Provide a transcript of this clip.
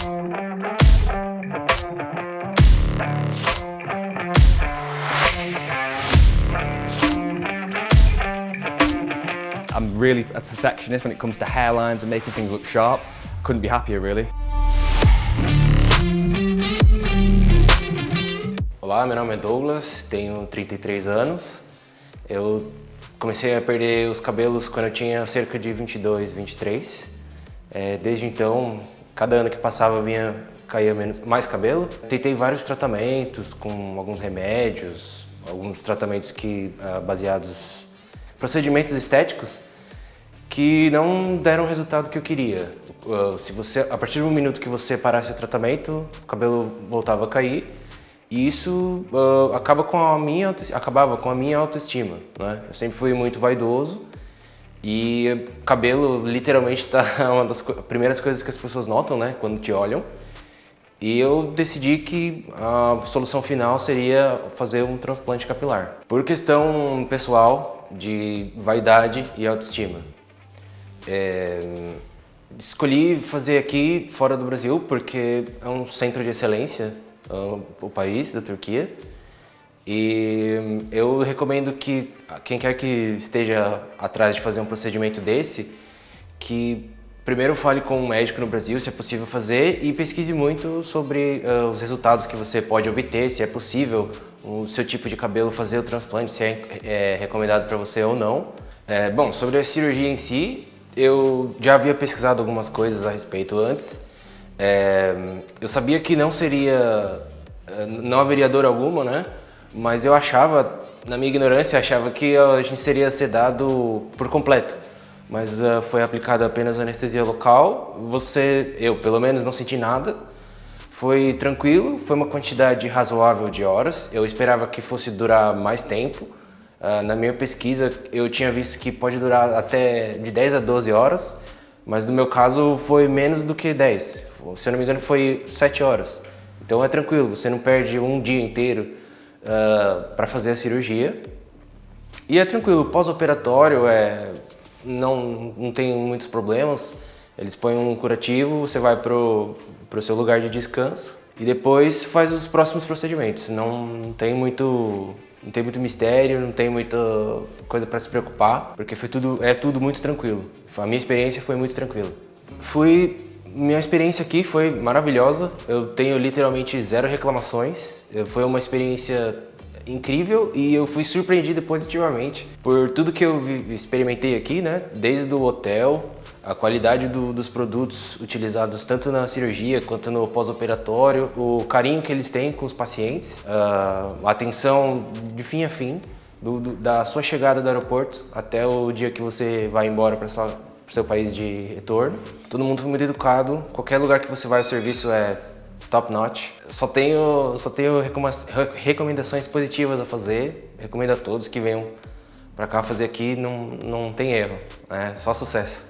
I'm really a perfectionist when it comes to hairlines and making things look sharp. Couldn't be happier really. Olá, meu nome é Douglas, tenho 33 anos. Eu comecei a perder os cabelos quando eu tinha cerca de 22, 23. É, desde então, cada ano que passava vinha caía menos, mais cabelo. Tentei vários tratamentos com alguns remédios, alguns tratamentos que uh, baseados procedimentos estéticos que não deram o resultado que eu queria. Uh, se você, a partir do minuto que você parasse o tratamento, o cabelo voltava a cair e isso uh, acaba com a minha, acabava com a minha autoestima. Né? Eu sempre fui muito vaidoso e cabelo literalmente está uma das primeiras coisas que as pessoas notam né, quando te olham. E eu decidi que a solução final seria fazer um transplante capilar. Por questão pessoal de vaidade e autoestima. É, escolhi fazer aqui fora do Brasil porque é um centro de excelência o país da Turquia. E eu recomendo que quem quer que esteja atrás de fazer um procedimento desse, que primeiro fale com um médico no Brasil, se é possível fazer, e pesquise muito sobre uh, os resultados que você pode obter, se é possível o seu tipo de cabelo fazer o transplante, se é, é recomendado para você ou não. É, bom, sobre a cirurgia em si, eu já havia pesquisado algumas coisas a respeito antes, é, eu sabia que não seria, é, não haveria dor alguma, né? Mas eu achava, na minha ignorância, achava que a gente seria sedado por completo. Mas uh, foi aplicada apenas anestesia local. Você, eu pelo menos, não senti nada. Foi tranquilo, foi uma quantidade razoável de horas. Eu esperava que fosse durar mais tempo. Uh, na minha pesquisa, eu tinha visto que pode durar até de 10 a 12 horas, mas no meu caso foi menos do que 10 se eu não me engano foi 7 horas. Então é tranquilo, você não perde um dia inteiro uh, ah, para fazer a cirurgia. E é tranquilo, pós-operatório é, não, não tem muitos problemas. Eles põem um curativo, você vai para o seu lugar de descanso e depois faz os próximos procedimentos. Não, tem muito não tem muito mistério, não tem muita coisa para se preocupar, porque foi tudo, é tudo muito tranquilo. A minha experiência foi muito tranquila. Fui minha experiência aqui foi maravilhosa, eu tenho literalmente zero reclamações, foi uma experiência incrível e eu fui surpreendido positivamente por tudo que eu experimentei aqui, né? Desde o hotel, a qualidade do, dos produtos utilizados tanto na cirurgia quanto no pós-operatório, o carinho que eles têm com os pacientes, a atenção de fim a fim, do, do, da sua chegada do aeroporto até o dia que você vai embora para sua para o seu país de retorno. Todo mundo foi muito educado, qualquer lugar que você vai o serviço é top notch. Só tenho, só tenho recomendações positivas a fazer, recomendo a todos que venham para cá fazer aqui, não, não tem erro, é só sucesso.